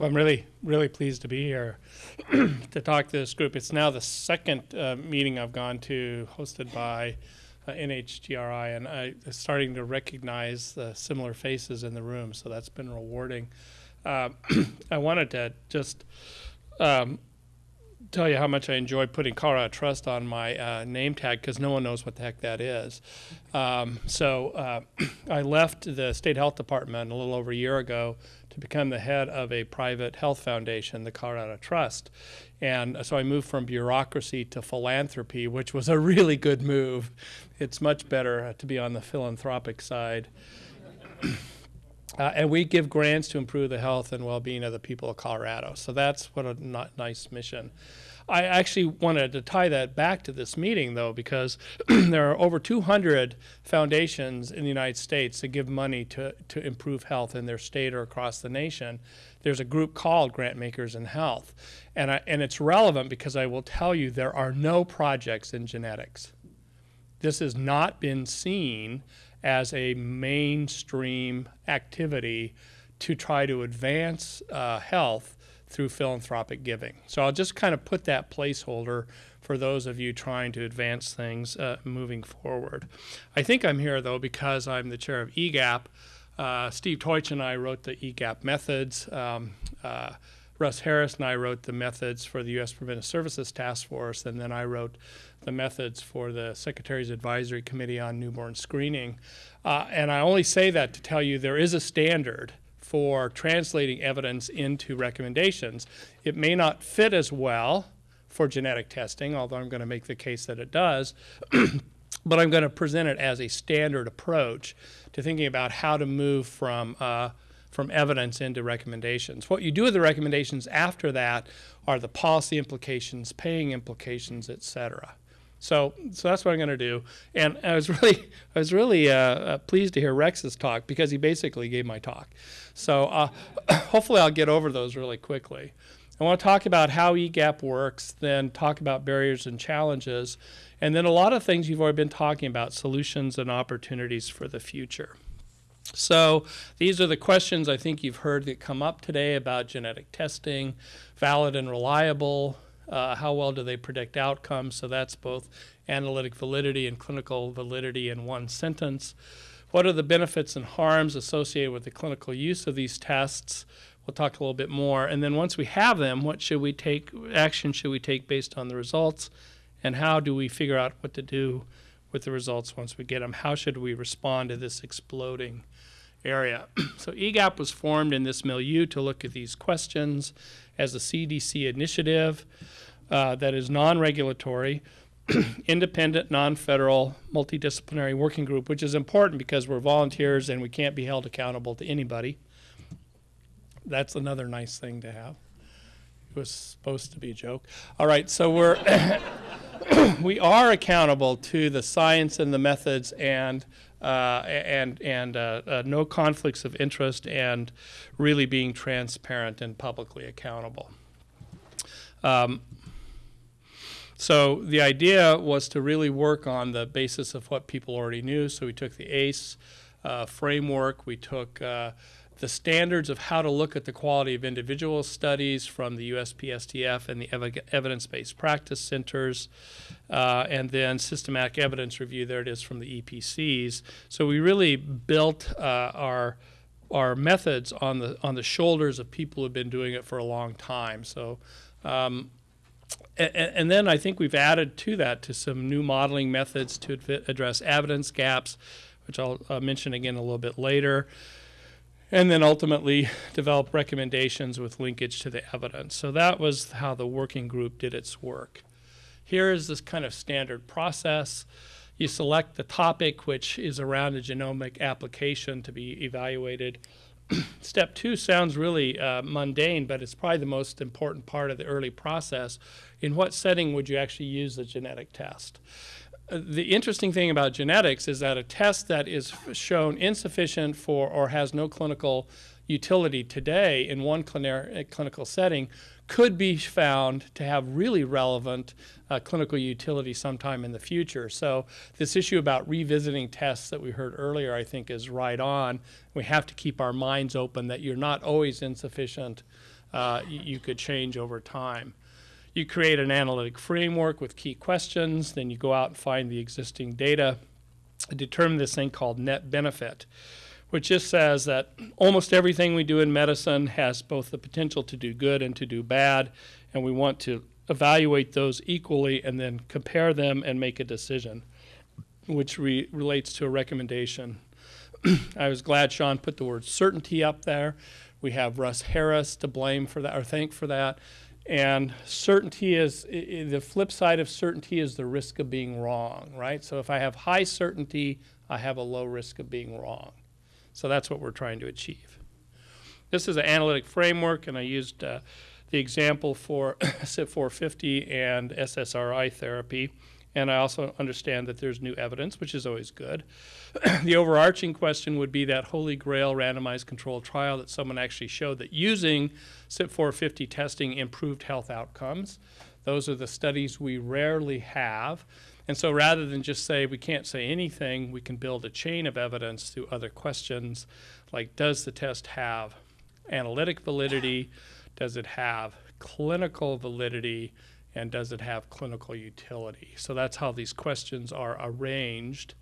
Well, I'm really, really pleased to be here to talk to this group. It's now the second uh, meeting I've gone to hosted by uh, NHGRI, and I, am starting to recognize the similar faces in the room, so that's been rewarding. Uh, I wanted to just um, tell you how much I enjoy putting Colorado Trust on my uh, name tag because no one knows what the heck that is. Um, so uh, I left the state health department a little over a year ago to become the head of a private health foundation, the Colorado Trust. And so I moved from bureaucracy to philanthropy, which was a really good move. It's much better to be on the philanthropic side. Uh, and we give grants to improve the health and well-being of the people of Colorado. So that's what a nice mission. I actually wanted to tie that back to this meeting, though, because there are over 200 foundations in the United States that give money to, to improve health in their state or across the nation. There's a group called Grant Makers in Health. And, I, and it's relevant because I will tell you there are no projects in genetics. This has not been seen as a mainstream activity to try to advance uh, health through philanthropic giving. So I'll just kind of put that placeholder for those of you trying to advance things uh, moving forward. I think I'm here though because I'm the chair of EGAPP. Uh, Steve Teutsch and I wrote the EGAPP methods. Um, uh, Russ Harris and I wrote the methods for the U.S. Preventive Services Task Force, and then I wrote the methods for the Secretary's Advisory Committee on Newborn Screening. Uh, and I only say that to tell you there is a standard for translating evidence into recommendations. It may not fit as well for genetic testing, although I'm going to make the case that it does, but I'm going to present it as a standard approach to thinking about how to move from uh, from evidence into recommendations. What you do with the recommendations after that are the policy implications, paying implications, et cetera. So, so that's what I'm going to do. And I was really, I was really uh, uh, pleased to hear Rex's talk because he basically gave my talk. So, uh, hopefully, I'll get over those really quickly. I want to talk about how EGAPP works, then talk about barriers and challenges, and then a lot of things you've already been talking about, solutions and opportunities for the future. So these are the questions I think you've heard that come up today about genetic testing, valid and reliable, uh, how well do they predict outcomes? So that's both analytic validity and clinical validity in one sentence. What are the benefits and harms associated with the clinical use of these tests? We'll talk a little bit more. And then once we have them, what should we take, action should we take based on the results? And how do we figure out what to do with the results once we get them? How should we respond to this exploding area? so EGAPP was formed in this milieu to look at these questions as a CDC initiative uh, that is non-regulatory, independent, non-federal, multidisciplinary working group, which is important because we're volunteers and we can't be held accountable to anybody. That's another nice thing to have. It was supposed to be a joke. All right, so we're we are accountable to the science and the methods and uh, and and uh, uh, no conflicts of interest and really being transparent and publicly accountable. Um, so the idea was to really work on the basis of what people already knew. So we took the ACCE uh, framework, we took uh, the standards of how to look at the quality of individual studies from the USPSTF and the ev evidence-based practice centers, uh, and then systematic evidence review, there it is from the EPCs. So we really built uh, our our methods on the on the shoulders of people who've been doing it for a long time. So um, and, and, then I think we've added to that to some new modeling methods to address evidence gaps, which I'll uh, mention again a little bit later. And then ultimately develop recommendations with linkage to the evidence. So that was how the working group did its work. Here is this kind of standard process. You select the topic, which is around a genomic application to be evaluated. Step two sounds really uh, mundane, but it's probably the most important part of the early process. In what setting would you actually use the genetic test? The interesting thing about genetics is that a test that is shown insufficient for or has no clinical utility today in one clinical setting could be found to have really relevant uh, clinical utility sometime in the future. So this issue about revisiting tests that we heard earlier, I think is right on. We have to keep our minds open that you're not always insufficient uh, you could change over time. You create an analytic framework with key questions, then you go out and find the existing data, determine this thing called net benefit, which just says that almost everything we do in medicine has both the potential to do good and to do bad, and we want to evaluate those equally and then compare them and make a decision, which re- relates to a recommendation. I was glad Sean put the word certainty up there. We have Russ Harris to blame for that or thank for that. And certainty is the flip side of certainty is the risk of being wrong, right? So if I have high certainty, I have a low risk of being wrong. So that's what we're trying to achieve. This is an analytic framework, and I used uh, the example for CYP 450 and SSRI therapy. And I also understand that there's new evidence, which is always good. the overarching question would be that holy grail randomized controlled trial that someone actually showed that using CYP 450 testing improved health outcomes. Those are the studies we rarely have. And so rather than just say we can't say anything, we can build a chain of evidence through other questions like does the test have analytic validity? Does it have clinical validity? And does it have clinical utility? So that's how these questions are arranged.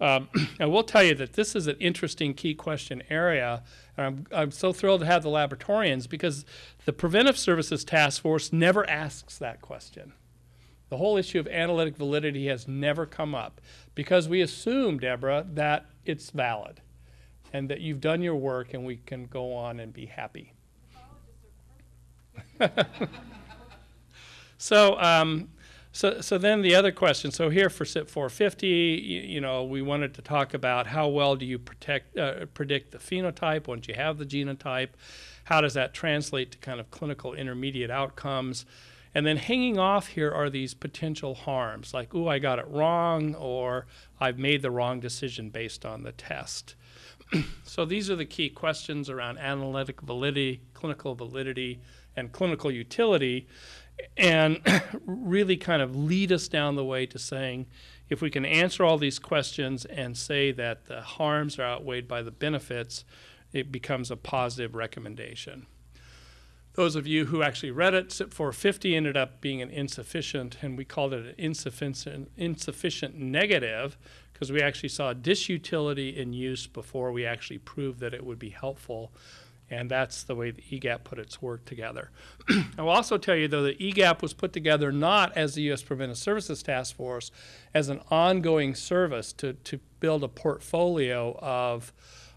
Um, I will tell you that this is an interesting key question area. And I'm, I'm so thrilled to have the laboratorians because the Preventive Services Task Force never asks that question. The whole issue of analytic validity has never come up because we assume, Deborah, that it's valid and that you've done your work and we can go on and be happy. so, um, so, so then the other question. So here for CYP 450, you, you know, we wanted to talk about how well do you protect, uh, predict the phenotype once you have the genotype? How does that translate to kind of clinical intermediate outcomes? And then hanging off here are these potential harms, like, ooh, I got it wrong, or I've made the wrong decision based on the test. so these are the key questions around analytic validity, clinical validity, and clinical utility, and really kind of lead us down the way to saying if we can answer all these questions and say that the harms are outweighed by the benefits, it becomes a positive recommendation. Those of you who actually read it, CYP 450 ended up being an insufficient, and we called it an insufficient, insufficient negative because we actually saw disutility in use before we actually proved that it would be helpful. And that's the way the EGAPP put its work together. I will also tell you, though, that EGAPP was put together not as the U.S. Preventive Services Task Force, as an ongoing service to, to build a portfolio of,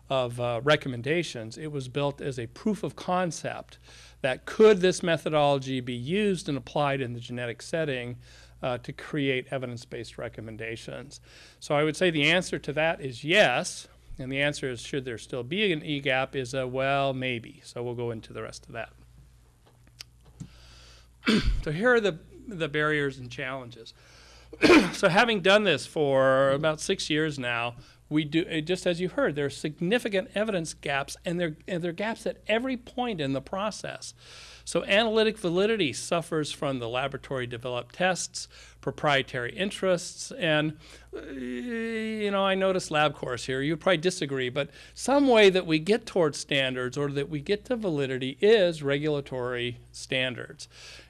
of uh, recommendations. It was built as a proof of concept that could this methodology be used and applied in the genetic setting uh, to create evidence-based recommendations. So I would say the answer to that is yes, and the answer is should there still be an EGAPP is a well, maybe. So we'll go into the rest of that. so here are the, the barriers and challenges. so having done this for about six years now, we do uh, just as you heard there are significant evidence gaps and there and are gaps at every point in the process. So analytic validity suffers from the laboratory developed tests proprietary interests and uh, you know i noticed LabCorp here you probably disagree but some way that we get towards standards or that we get to validity is regulatory standards.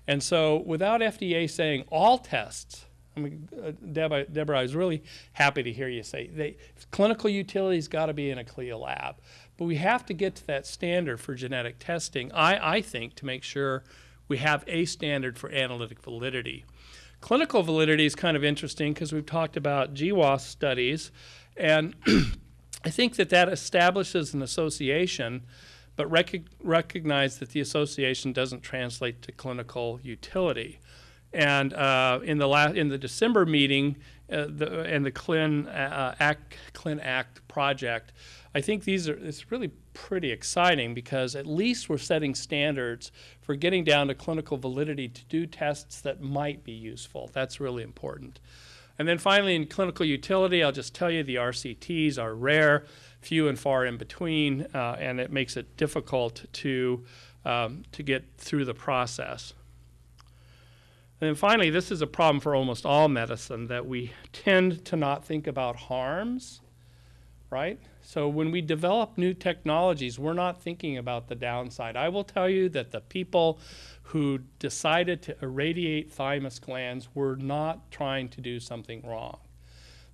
And so without fda saying all tests I mean, uh, Deb, Deborah, I was really happy to hear you say they, clinical utility's got to be in a CLIA lab. But we have to get to that standard for genetic testing, I, I think, to make sure we have a standard for analytic validity. Clinical validity is kind of interesting because we've talked about GWAS studies, and I think that that establishes an association, but rec- recognize that the association doesn't translate to clinical utility. And uh, in the la- in the December meeting, uh, the, and the Clin uh, Act Clin Act project, I think these are it's really pretty exciting because at least we're setting standards for getting down to clinical validity to do tests that might be useful. That's really important. And then finally, in clinical utility, I'll just tell you the RCTs are rare, few and far in between, uh, and it makes it difficult to um, to get through the process. And then finally, this is a problem for almost all medicine that we tend to not think about harms, right? So when we develop new technologies, we're not thinking about the downside. I will tell you that the people who decided to irradiate thymus glands were not trying to do something wrong.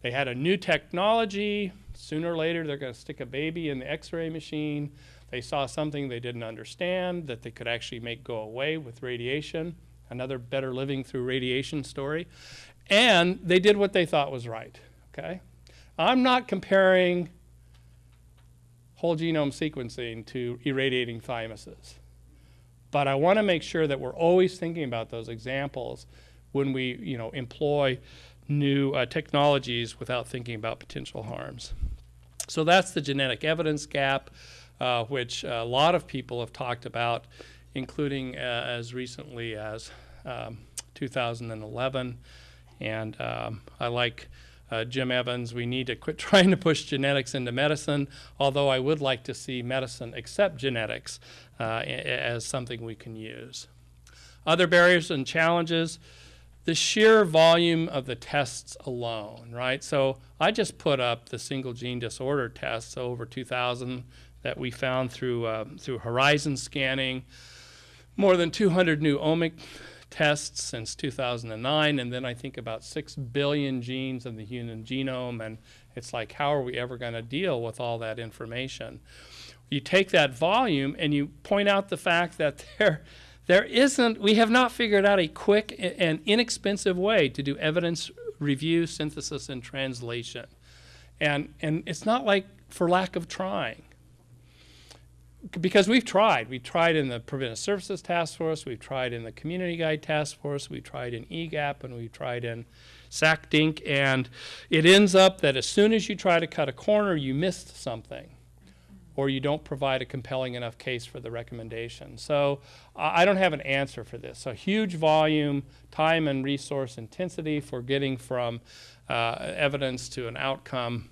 They had a new technology. Sooner or later, they're going to stick a baby in the x ray machine. They saw something they didn't understand that they could actually make go away with radiation. Another better living through radiation story. And they did what they thought was right. Okay? I'm not comparing whole genome sequencing to irradiating thymuses. But I want to make sure that we're always thinking about those examples when we, you know, employ new uh, technologies without thinking about potential harms. So that's the genetic evidence gap, uh, which a lot of people have talked about, including uh, as recently as um, 2011. And um, I like uh, Jim Evans, we need to quit trying to push genetics into medicine, although I would like to see medicine accept genetics uh, as something we can use. Other barriers and challenges, the sheer volume of the tests alone, right? So I just put up the single gene disorder tests, so over 2,000 that we found through, uh, through horizon scanning, more than 200 new omic tests since 2009, and then I think about 6 billion genes in the human genome, and it's like, how are we ever going to deal with all that information? You take that volume and you point out the fact that there, there isn't, we have not figured out a quick and inexpensive way to do evidence review, synthesis, and translation. And, and it's not like for lack of trying because we've tried. We've tried in the Preventive Services Task Force, we've tried in the Community Guide Task Force, we've tried in EGAPP, and we've tried in SACHDNC, and it ends up that as soon as you try to cut a corner, you missed something, or you don't provide a compelling enough case for the recommendation. So I don't have an answer for this. So huge volume, time and resource intensity for getting from uh, evidence to an outcome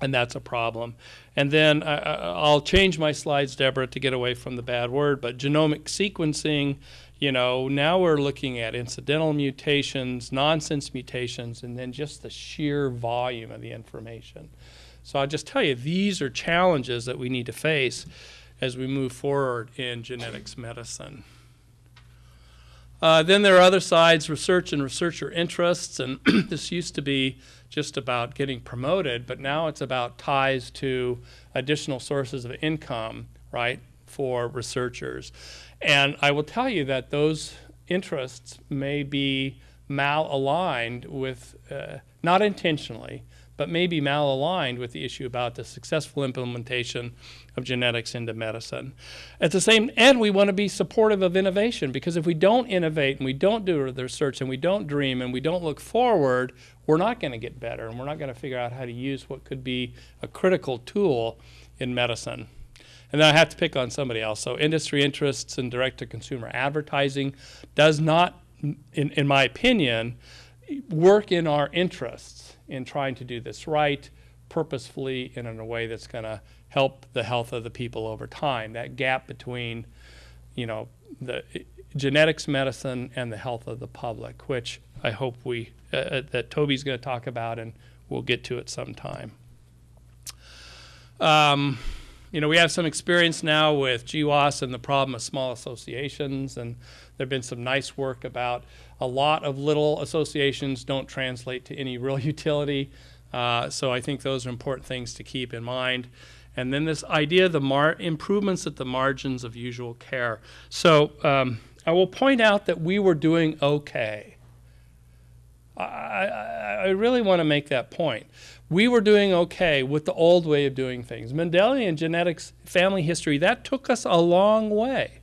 and that's a problem. And then I, will change my slides, Deborah, to get away from the bad word, but genomic sequencing, you know, now we're looking at incidental mutations, nonsense mutations, and then just the sheer volume of the information. So I'll just tell you, these are challenges that we need to face as we move forward in genetics medicine. Uh, then there are other sides, research and researcher interests, and this used to be just about getting promoted, but now it's about ties to additional sources of income, right, for researchers. And I will tell you that those interests may be malaligned with, uh, not intentionally, but maybe malaligned with the issue about the successful implementation of genetics into medicine. At the same end, we want to be supportive of innovation because if we don't innovate and we don't do the research and we don't dream and we don't look forward, we're not going to get better and we're not going to figure out how to use what could be a critical tool in medicine. And then I have to pick on somebody else. So industry interests and direct-to-consumer advertising does not, in, in my opinion, work in our interests in trying to do this right, purposefully, and in a way that's going to help the health of the people over time. That gap between, you know, the genetics medicine and the health of the public, which I hope we uh that Toby's going to talk about, and we'll get to it sometime. Um, you know, we have some experience now with GWAS and the problem of small associations, and there have been some nice work about a lot of little associations don't translate to any real utility. Uh, so I think those are important things to keep in mind. And then this idea of the improvements at the margins of usual care. So um, I will point out that we were doing okay. I, I, I really want to make that point we were doing okay with the old way of doing things. Mendelian genetics, family history, that took us a long way.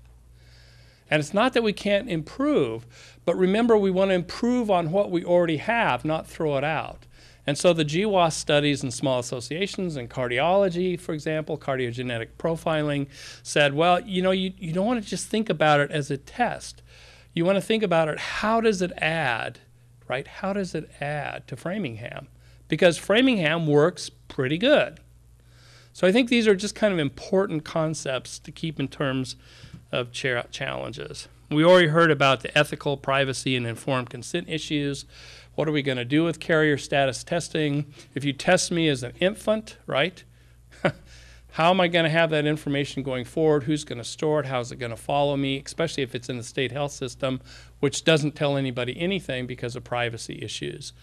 And it's not that we can't improve, but remember we want to improve on what we already have, not throw it out. And so the GWAS studies in small associations and cardiology, for example, cardiogenetic profiling, said, well, you know, you, you don't want to just think about it as a test. You want to think about it, how does it add, right? How does it add to Framingham? Because Framingham works pretty good. So I think these are just kind of important concepts to keep in terms of challenges. We already heard about the ethical, privacy, and informed consent issues. What are we going to do with carrier status testing? If you test me as an infant, right, how am I going to have that information going forward? Who's going to store it? How's it going to follow me? Especially if it's in the state health system, which doesn't tell anybody anything because of privacy issues.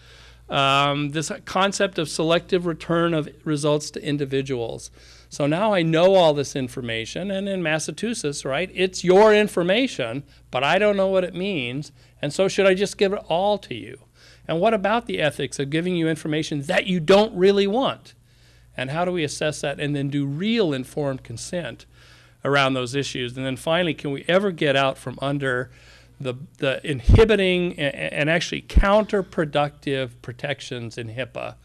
Um, this concept of selective return of results to individuals. So now I know all this information, and in Massachusetts, right, it's your information, but I don't know what it means, and so should I just give it all to you? And what about the ethics of giving you information that you don't really want? And how do we assess that and then do real informed consent around those issues? And then finally, can we ever get out from under the, the inhibiting and, actually counterproductive protections in HIPAA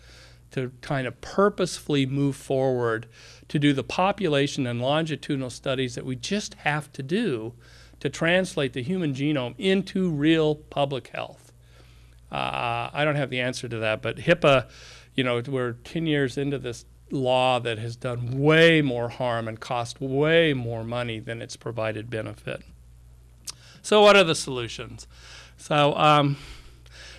to kind of purposefully move forward to do the population and longitudinal studies that we just have to do to translate the human genome into real public health. Uh, I don't have the answer to that, but HIPAA, you know, we're 10 years into this law that has done way more harm and cost way more money than it's provided benefit. So what are the solutions? So, um,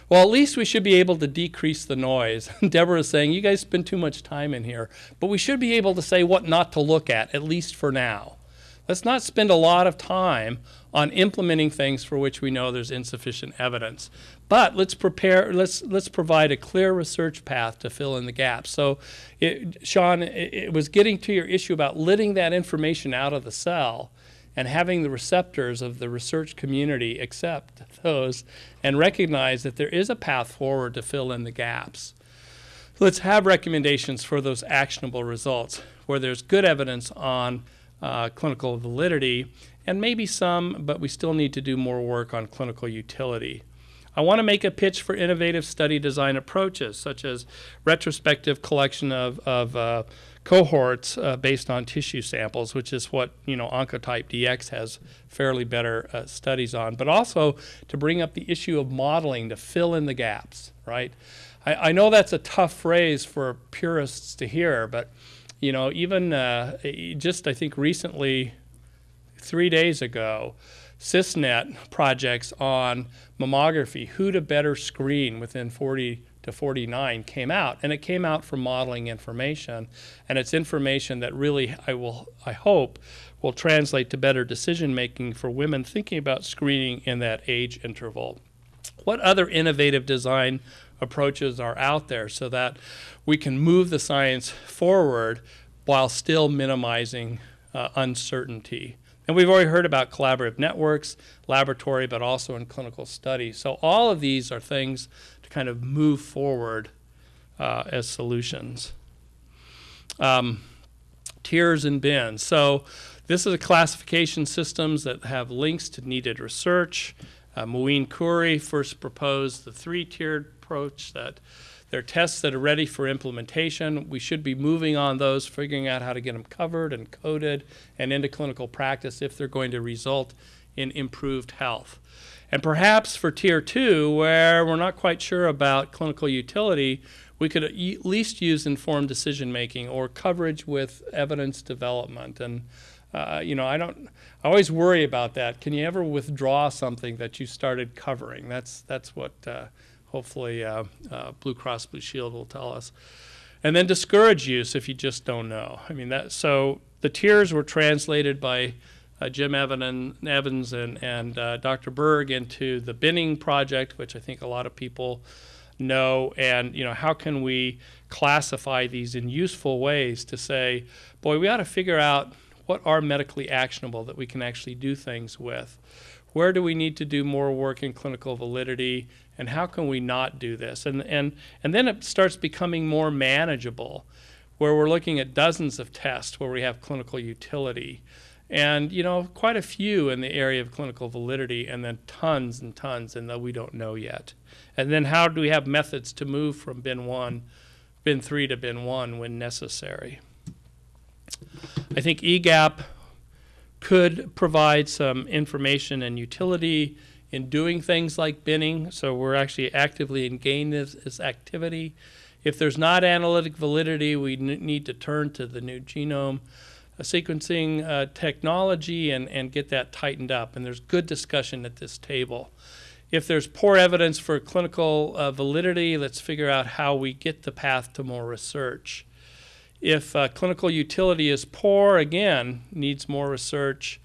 well, at least we should be able to decrease the noise. Deborah is saying, you guys spend too much time in here. But we should be able to say what not to look at, at least for now. Let's not spend a lot of time on implementing things for which we know there's insufficient evidence. But let's prepare, let's, let's provide a clear research path to fill in the gaps. So, it, Sean, it, it was getting to your issue about letting that information out of the cell and having the receptors of the research community accept those and recognize that there is a path forward to fill in the gaps. Let's have recommendations for those actionable results where there's good evidence on uh, clinical validity and maybe some, but we still need to do more work on clinical utility. I want to make a pitch for innovative study design approaches, such as retrospective collection of, of uh, cohorts uh, based on tissue samples, which is what you know Oncotype DX has fairly better uh, studies on, but also to bring up the issue of modeling to fill in the gaps, right? I, I know that's a tough phrase for purists to hear, but you know, even uh, just I think recently, three days ago, CISNET projects on mammography, who to better screen within 40 to 49 came out, and it came out from modeling information, and it's information that really I will I hope will translate to better decision making for women thinking about screening in that age interval. What other innovative design approaches are out there so that we can move the science forward while still minimizing uh, uncertainty? And we've already heard about collaborative networks, laboratory, but also in clinical studies. So all of these are things kind of move forward uh, as solutions. Um, tiers and bins. So this is a classification systems that have links to needed research. Uh, Muin Khoury first proposed the three-tiered approach that there are tests that are ready for implementation. We should be moving on those, figuring out how to get them covered and coded and into clinical practice if they're going to result in improved health. And perhaps for tier two, where we're not quite sure about clinical utility, we could at least use informed decision making or coverage with evidence development. And uh, you know, I don't. I always worry about that. Can you ever withdraw something that you started covering? That's that's what uh, hopefully uh, uh, Blue Cross Blue Shield will tell us. And then discourage use if you just don't know. I mean that. So the tiers were translated by uh, Jim Evan Evans and, and uh, Dr. Berg into the binning project, which I think a lot of people know. And you know, how can we classify these in useful ways to say, boy, we ought to figure out what are medically actionable that we can actually do things with. Where do we need to do more work in clinical validity and how can we not do this? And, and, and then it starts becoming more manageable, where we're looking at dozens of tests where we have clinical utility. And, you know, quite a few in the area of clinical validity, and then tons and tons, and that we don't know yet. And then how do we have methods to move from bin one, bin three to bin one when necessary? I think EGAPP could provide some information and utility in doing things like binning. So we're actually actively engaged in this, activity. If there's not analytic validity, we need to turn to the new genome sequencing uh, technology and, and get that tightened up. And there's good discussion at this table. If there's poor evidence for clinical uh, validity, let's figure out how we get the path to more research If uh, clinical utility is poor, again, needs more research.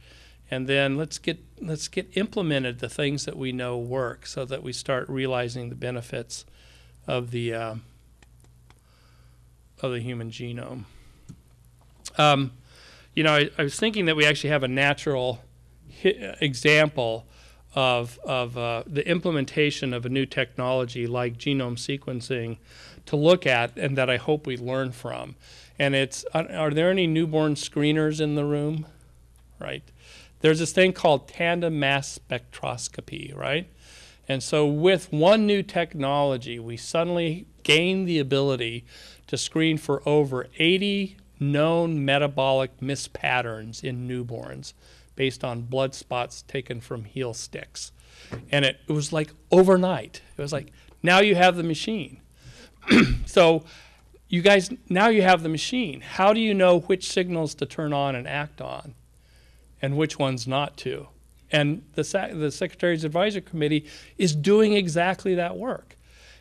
And then let's get let's get implemented the things that we know work, so that we start realizing the benefits of the uh, of the human genome. Um, you know, I, I, was thinking that we actually have a natural example of, of uh, the implementation of a new technology like genome sequencing to look at and that I hope we learn from. And it's, are there any newborn screeners in the room? Right. There's this thing called tandem mass spectroscopy, right? And so with one new technology, we suddenly gain the ability to screen for over 80 known metabolic mispatterns in newborns based on blood spots taken from heel sticks. And it, it was like overnight. It was like, now you have the machine. so you guys, now you have the machine. How do you know which signals to turn on and act on and which ones not to? And the, the Secretary's Advisory Committee is doing exactly that work.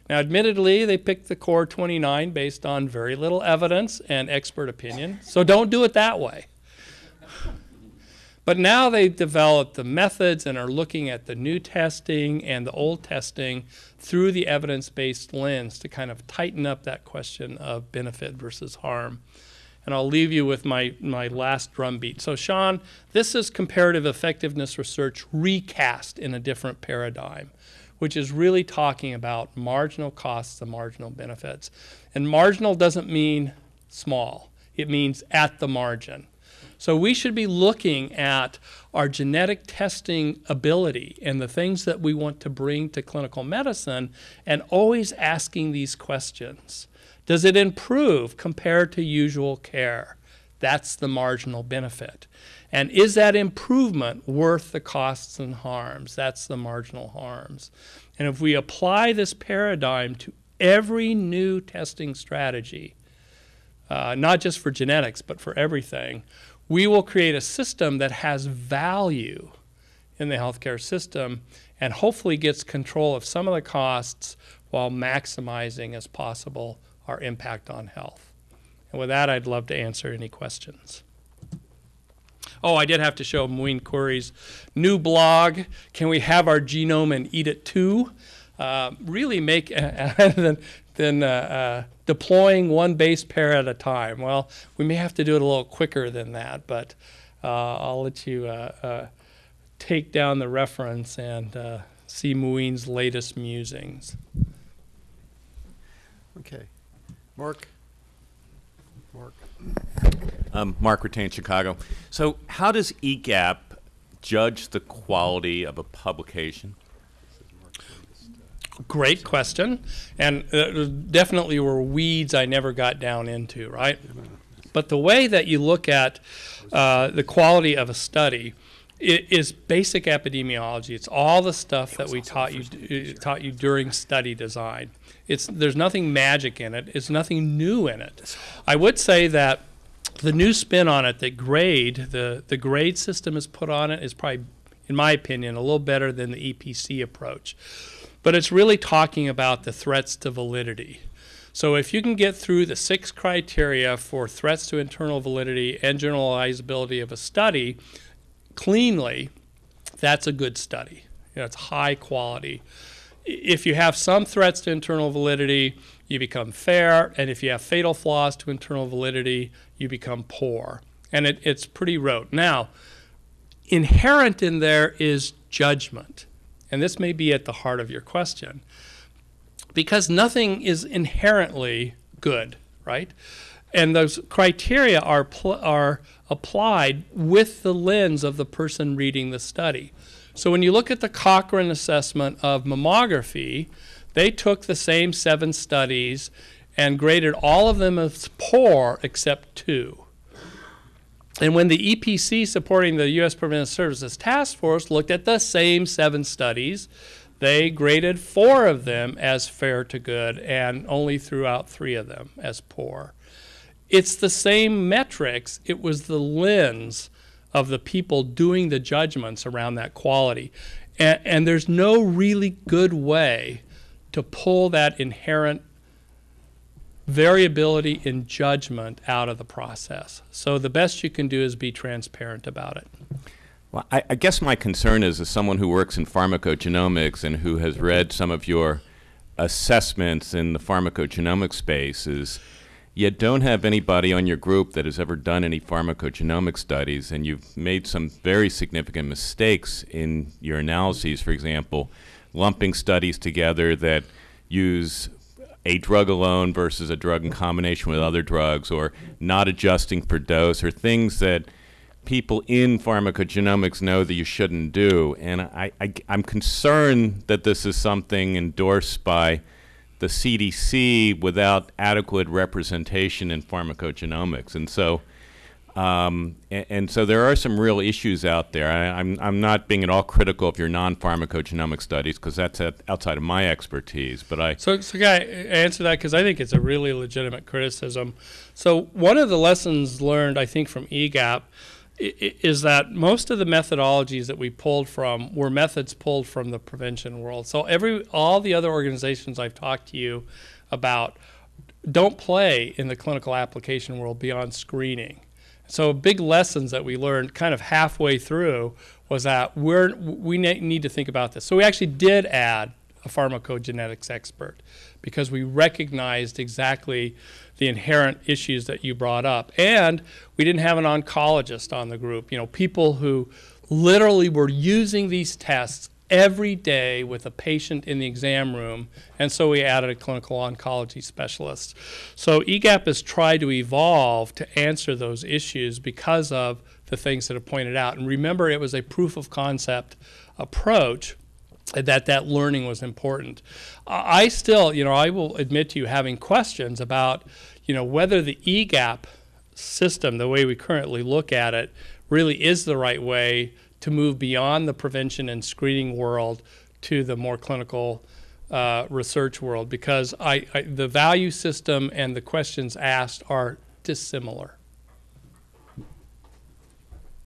Now, admittedly, they picked the core 29 based on very little evidence and expert opinion, so don't do it that way. But now they've developed the methods and are looking at the new testing and the old testing through the evidence-based lens to kind of tighten up that question of benefit versus harm. And I'll leave you with my, my last drumbeat. So Sean, this is comparative effectiveness research recast in a different paradigm which is really talking about marginal costs and marginal benefits. And marginal doesn't mean small, it means at the margin. So we should be looking at our genetic testing ability and the things that we want to bring to clinical medicine and always asking these questions. Does it improve compared to usual care? That's the marginal benefit. And is that improvement worth the costs and harms? That's the marginal harms. And if we apply this paradigm to every new testing strategy, uh, not just for genetics, but for everything, we will create a system that has value in the healthcare system and hopefully gets control of some of the costs while maximizing as possible our impact on health. And with that, I'd love to answer any questions. Oh, I did have to show Muin Khoury's new blog, Can We Have Our Genome and Eat It Too? Uh, really make, than, than uh, uh, deploying one base pair at a time. Well, we may have to do it a little quicker than that, but uh, I'll let you uh, uh, take down the reference and see Muin's latest musings. Okay. Mark? Mark. Um, Mark Ratain, Chicago. So, how does EGAPP judge the quality of a publication? Great question, and uh, definitely were weeds I never got down into, right? But the way that you look at uh, the quality of a study is basic epidemiology. It's all the stuff that we taught you uh, taught you during study design. It's there's nothing magic in it. It's nothing new in it. I would say that the new spin on it that grade the the grade system is put on it is probably in my opinion a little better than the EPC approach but it's really talking about the threats to validity so if you can get through the six criteria for threats to internal validity and generalizability of a study cleanly that's a good study you know, it's high quality if you have some threats to internal validity you become fair, and if you have fatal flaws to internal validity, you become poor. And it, it's pretty rote. Now, inherent in there is judgment. And this may be at the heart of your question. Because nothing is inherently good, right? And those criteria are, are applied with the lens of the person reading the study. So when you look at the Cochrane assessment of mammography, they took the same seven studies and graded all of them as poor except two. And when the EPC supporting the U.S. Preventive Services Task Force looked at the same seven studies, they graded four of them as fair to good and only threw out three of them as poor. It's the same metrics, it was the lens of the people doing the judgments around that quality. And, and there's no really good way to pull that inherent variability in judgment out of the process. So the best you can do is be transparent about it. Well, I, I guess my concern is, as someone who works in pharmacogenomics and who has read some of your assessments in the pharmacogenomic space, is you don't have anybody on your group that has ever done any pharmacogenomic studies, and you've made some very significant mistakes in your analyses. For example, lumping studies together that use a drug alone versus a drug in combination with other drugs, or not adjusting for dose, or things that people in pharmacogenomics know that you shouldn't do. And I, I, am concerned that this is something endorsed by the CDC without adequate representation in pharmacogenomics. And so, um, and, and so there are some real issues out there. I, I'm, I'm not being at all critical of your non-pharmacogenomic studies because that's at, outside of my expertise. But I, So, so I answer that? Because I think it's a really legitimate criticism. So, one of the lessons learned, I think, from EGAPP is that most of the methodologies that we pulled from were methods pulled from the prevention world. So, every all the other organizations I've talked to you about don't play in the clinical application world beyond screening. So big lessons that we learned kind of halfway through was that we're we need to think about this. So we actually did add a pharmacogenetics expert because we recognized exactly the inherent issues that you brought up. And we didn't have an oncologist on the group, you know, people who literally were using these tests every day with a patient in the exam room, and so we added a clinical oncology specialist. So EGAPP has tried to evolve to answer those issues because of the things that are pointed out. And remember, it was a proof of concept approach that that learning was important. I still, you know, I will admit to you having questions about, you know, whether the EGAPP system, the way we currently look at it, really is the right way to move beyond the prevention and screening world to the more clinical uh, research world because I, I, the value system and the questions asked are dissimilar.